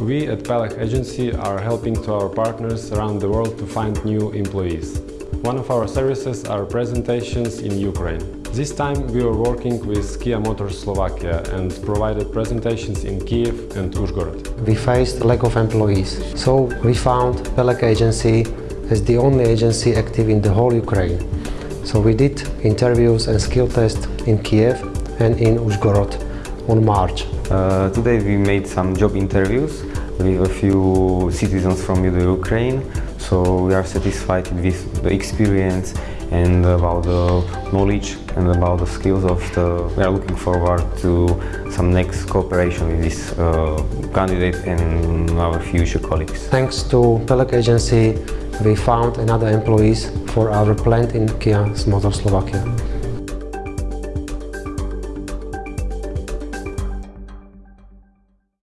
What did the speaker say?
We at Pelech Agency are helping to our partners around the world to find new employees. One of our services are presentations in Ukraine. This time we were working with Kia Motors Slovakia and provided presentations in Kiev and Uzhgorod. We faced lack of employees, so we found Pelech Agency as the only agency active in the whole Ukraine. So we did interviews and skill tests in Kiev and in Uzhgorod on March. Uh, today we made some job interviews with a few citizens from Ukraine, so we are satisfied with the experience and about the knowledge and about the skills of the... We are looking forward to some next cooperation with this uh, candidate and our future colleagues. Thanks to Pelech Agency, we found another employees for our plant in Kia Motors Slovakia.